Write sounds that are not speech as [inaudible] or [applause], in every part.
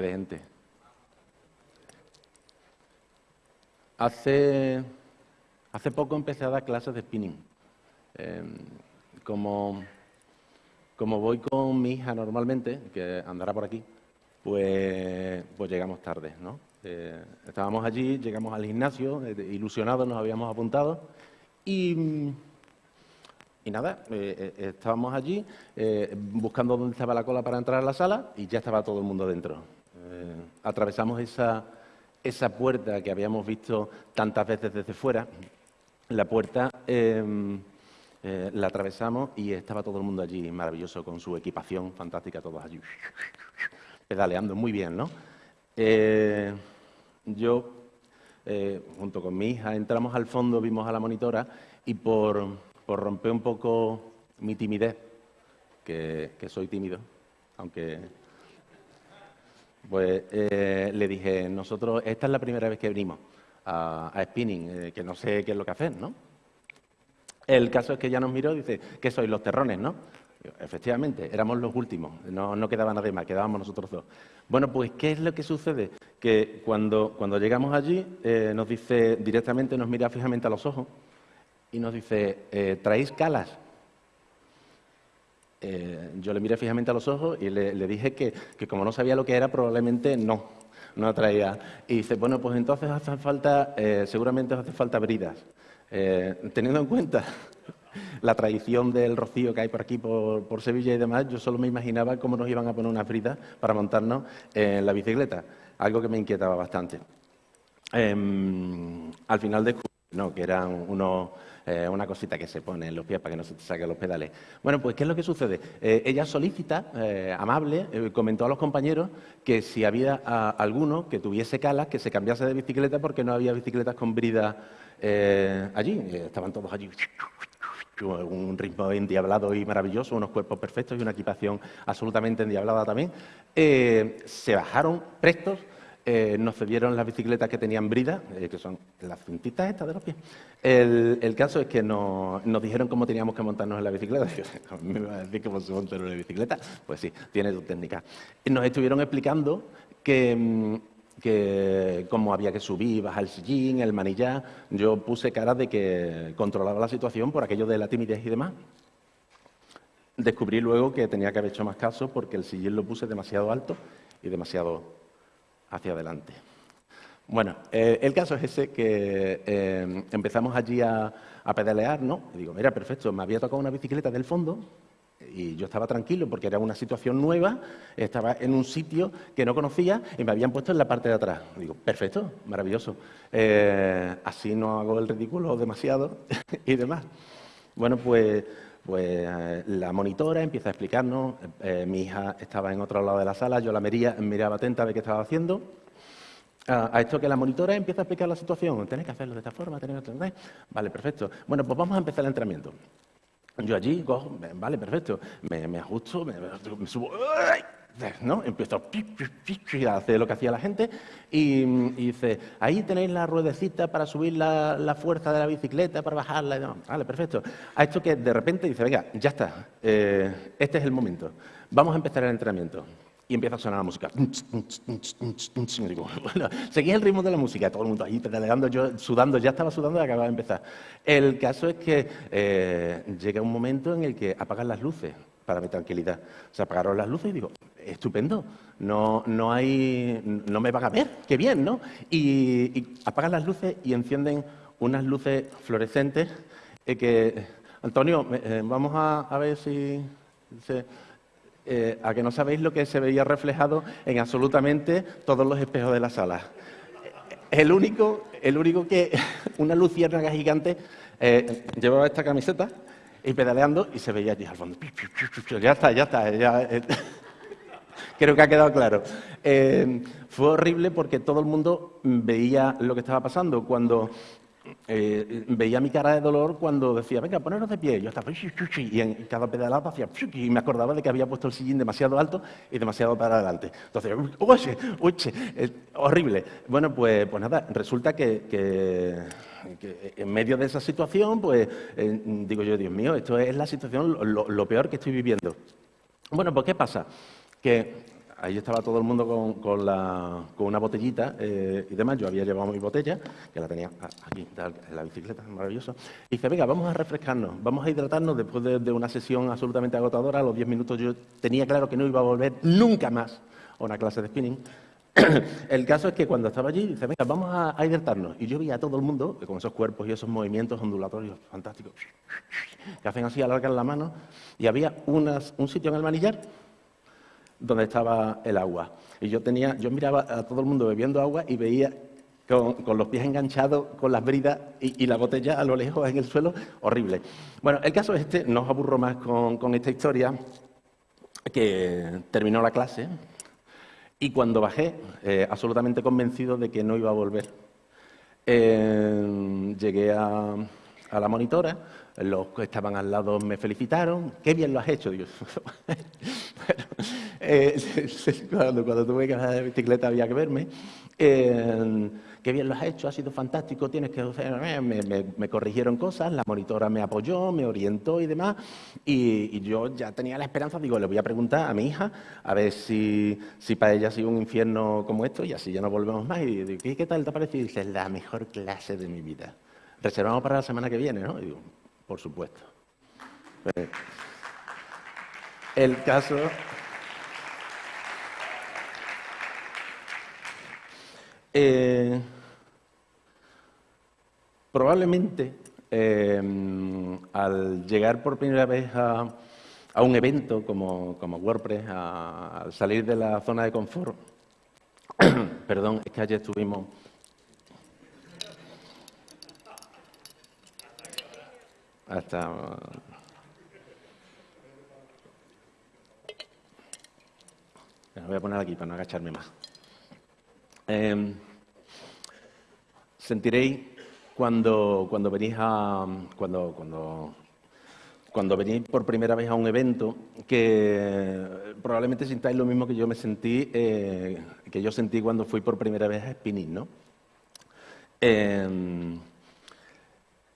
de gente. Hace, hace poco empecé a dar clases de spinning. Em, como, como voy con mi hija normalmente, que andará por aquí, pues, pues llegamos tarde, ¿no? Eh, estábamos allí, llegamos al gimnasio, eh, ilusionados, nos habíamos apuntado y, y nada, eh, estábamos allí buscando dónde estaba la cola para entrar a la sala y ya estaba todo el mundo dentro. Atravesamos esa, esa puerta que habíamos visto tantas veces desde fuera, la puerta em, la atravesamos y estaba todo el mundo allí maravilloso con su equipación fantástica, todos allí pedaleando muy bien, ¿no? yo, eh, junto con mi hija, entramos al fondo, vimos a la monitora y por, romper un poco mi timidez, que, soy tímido, aunque pues eh, le dije, nosotros, esta es la primera vez que venimos a, spinning, eh, que no sé qué es lo que hacer, ¿no? El caso es que ella nos miró y dice, que sois los terrones, ¿no? Efectivamente, éramos los últimos, no, quedaba nadie más, quedábamos nosotros dos. Bueno, pues, ¿qué es lo que sucede? Que cuando, cuando llegamos allí, eh, nos dice directamente, nos mira fijamente a los ojos y nos dice, ¿traéis calas? Eh, yo le miré fijamente a los ojos y le, dije que, como no sabía lo que era, probablemente no, no traía. Y dice, bueno, pues entonces hace falta, seguramente hace falta bridas. teniendo en cuenta [laughs] la tradición del rocío que hay por aquí, por, Sevilla y demás, yo solo me imaginaba cómo nos iban a poner una frita para montarnos en la bicicleta, algo que me inquietaba bastante. Em, al final descubrí no, que eran unos, eh, una cosita que se pone en los pies para que no se te saquen los pedales. Bueno, pues, ¿qué es lo que sucede? Eh, ella solícita, eh, amable, comentó a los compañeros que si había alguno que tuviese calas, que se cambiase de bicicleta porque no había bicicletas con brida allí. Estaban todos allí un ritmo endiablado y maravilloso, unos cuerpos perfectos y una equipación absolutamente endiablada también. Se bajaron prestos, eh, nos cedieron las bicicletas que tenían brida, eh, que son las cintitas estas de los pies. El, caso es que nos, dijeron cómo teníamos que montarnos en la bicicleta. [laughs] ¿Me va a decir cómo se monta en una bicicleta? Pues sí, tiene su técnica. Nos estuvieron explicando que mm, que cómo había que subir, bajar el sillín, el manillar. Yo puse cara de que controlaba la situación por aquello de la timidez y demás. Descubrí luego que tenía que haber hecho más caso porque el sillín lo puse demasiado alto y demasiado hacia adelante. Bueno, eh, el caso es ese que eh, empezamos allí a, pedalear, ¿no? Y digo, mira, perfecto, me había tocado una bicicleta del fondo, y yo estaba tranquilo porque era una situación nueva, estaba en un sitio que no conocía y me habían puesto en la parte de atrás. Digo, perfecto, maravilloso. Eh, así no hago el ridículo demasiado [laughs] y demás. Bueno, pues, pues eh, la monitora empieza a explicarnos. Eh, mi hija estaba en otro lado de la sala, yo la miraba atenta a ver qué estaba haciendo. A, esto que la monitora empieza a explicar la situación. Tenéis que hacerlo de esta forma, tenéis que hacerlo. Vale, perfecto. Bueno, pues vamos a empezar el entrenamiento. Yo allí, cojo, vale, perfecto, me, ajusto, me, subo, ¿no? Empiezo a hacer lo que hacía la gente y, dice, ahí tenéis la ruedecita para subir la, fuerza de la bicicleta, para bajarla. vale, perfecto. A esto que de repente dice, venga, ya está, eh, este es el momento, vamos a empezar el entrenamiento y empieza a sonar la música. [laughs] seguía el ritmo de la música, todo el mundo ahí pedaleando, yo sudando, ya estaba sudando y acababa de empezar. El caso es que eh, llega un momento en el que apagan las luces para mi tranquilidad. Se apagaron las luces y digo, estupendo, no, no, hay, no me van a ver, qué bien, ¿no? Y, apagan las luces y encienden unas luces fluorescentes eh, que, Antonio, eh, vamos a, ver si... Eh, a que no sabéis lo que se veía reflejado en absolutamente todos los espejos de la sala. El único, el único que [laughs] una luciérnaga gigante eh, llevaba esta camiseta y pedaleando y se veía allí al fondo. Ya está, ya está. Eh, creo que ha quedado claro. fue horrible porque todo el mundo veía lo que estaba pasando. Cuando eh, veía mi cara de dolor cuando decía, venga, poneros de pie. Yo estaba, y en cada pedalada hacía, y me acordaba de que había puesto el sillín demasiado alto y demasiado para adelante. Entonces, uche, uche, horrible. Bueno, pues, pues nada, resulta que, en medio de esa situación, pues eh, digo yo, Dios mío, esto es la situación, lo, peor que estoy viviendo. Bueno, pues ¿qué pasa? Que ahí estaba todo el mundo con, una botellita eh, y demás. Yo había llevado mi botella, que la tenía aquí en la bicicleta, maravilloso. Y dice, venga, vamos a refrescarnos, vamos a hidratarnos después de, una sesión absolutamente agotadora. A los 10 minutos yo tenía claro que no iba a volver nunca más a una clase de spinning. [coughs] el caso es que cuando estaba allí, dice, venga, vamos a, hidratarnos. Y yo vi a todo el mundo con esos cuerpos y esos movimientos ondulatorios fantásticos, que hacen así, alargan la mano, y había un sitio en el manillar donde estaba el agua. Y yo tenía, yo miraba a todo el mundo bebiendo agua y veía con, los pies enganchados, con las bridas y, la botella a lo lejos en el suelo, horrible. Bueno, el caso es este, no os aburro más con, esta historia, que terminó la clase y cuando bajé, eh, absolutamente convencido de que no iba a volver, eh, llegué a, a la monitora, los que estaban al lado me felicitaron, qué bien lo has hecho, Dios. [laughs] Eh, [laughs] cuando, tuve que bajar de bicicleta había que verme. Eh, qué bien lo has hecho, ha sido fantástico, tienes que... Me, corrigieron cosas, la monitora me apoyó, me orientó y demás, y, yo ya tenía la esperanza, digo, le voy a preguntar a mi hija, a ver si, para ella ha sido un infierno como esto, y así ya no volvemos más. Y digo, ¿qué, tal te parece? Y dice, la mejor clase de mi vida. Reservamos para la semana que viene, ¿no? Y digo, por supuesto. Eh, el caso... Eh, probablemente eh, al llegar por primera vez a, un evento como, WordPress, al salir de la zona de confort, [coughs] perdón, es que ayer estuvimos... Hasta... Me voy a poner aquí para no agacharme más. Em, sentiréis cuando, cuando venís a. Cuando, cuando, cuando venís por primera vez a un evento, que probablemente sintáis lo mismo que yo me sentí, eh, que yo sentí cuando fui por primera vez a Spinning, ¿no? Em,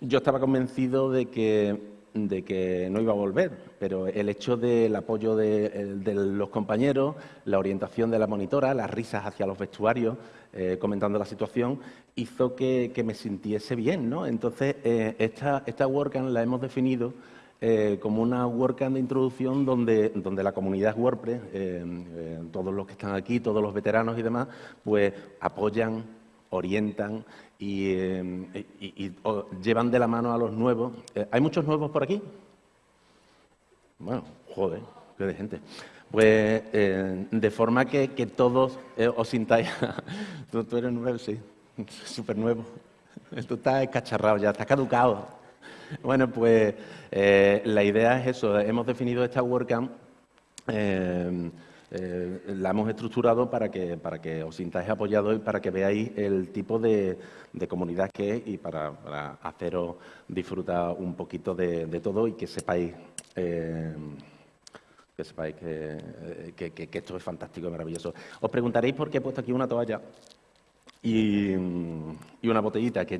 yo estaba convencido de que de que no iba a volver, pero el hecho del apoyo de, los compañeros, la orientación de la monitora, las risas hacia los vestuarios, eh, comentando la situación, hizo que, me sintiese bien. ¿no? Entonces, eh, esta, esta WordCamp la hemos definido eh, como una WordCamp de introducción donde, donde la comunidad WordPress, todos los que están aquí, todos los veteranos y demás, pues apoyan, orientan y, eh, llevan de la mano a los nuevos. Eh, ¿Hay muchos nuevos por aquí? Bueno, joder, qué de gente. Pues eh, de forma que, todos os sintáis... [laughs] tú, eres nuevo, sí, [laughs] súper nuevo. Tú estás escacharrado ya, estás caducado. Bueno, pues la idea es eso. Hemos definido esta WordCamp eh, la hemos estructurado para que, para que os sintáis apoyados y para que veáis el tipo de, comunidad que es y para, haceros disfrutar un poquito de, todo y que sepáis, eh, que, sepáis eh, que, esto es fantástico y maravilloso. Os preguntaréis por qué he puesto aquí una toalla y, una botellita que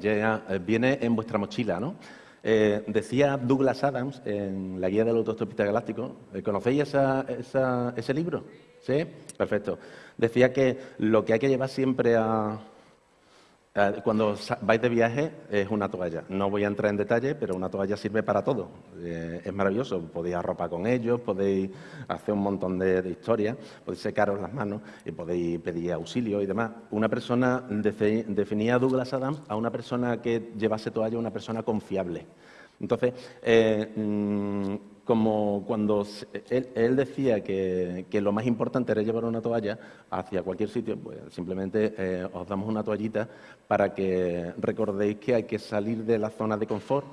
viene en vuestra mochila, ¿no? Decía Douglas Adams en la guía del autostopista galáctico, ¿conocéis ese libro? ¿Sí? Perfecto. Decía que lo que hay que llevar siempre a, cuando vais de viaje es una toalla. No voy a entrar en detalle, pero una toalla sirve para todo. Eh, es maravilloso. Podéis arropar con ellos, podéis hacer un montón de, historias, podéis secaros las manos y podéis pedir auxilio y demás. Una persona, definía Douglas Adams a una persona que llevase toalla, una persona confiable. Entonces, eh, mm, como cuando él, decía que, lo más importante era llevar una toalla hacia cualquier sitio, pues simplemente eh, os damos una toallita para que recordéis que hay que salir de la zona de confort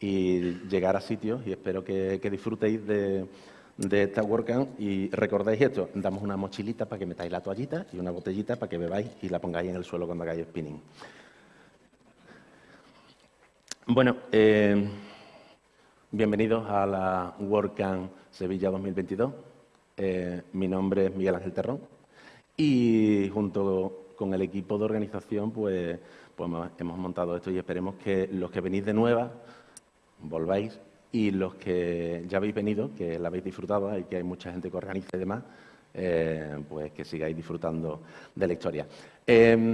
y llegar a sitios y espero que, disfrutéis de, esta WordCamp y recordéis esto, damos una mochilita para que metáis la toallita y una botellita para que bebáis y la pongáis en el suelo cuando hagáis spinning. Bueno, eh, Bienvenidos a la WordCamp Sevilla 2022. Eh, mi nombre es Miguel Ángel Terrón y junto con el equipo de organización pues, pues hemos montado esto y esperemos que los que venís de nueva volváis y los que ya habéis venido, que la habéis disfrutado y que hay mucha gente que organiza y demás, pues que sigáis disfrutando de la historia. Em,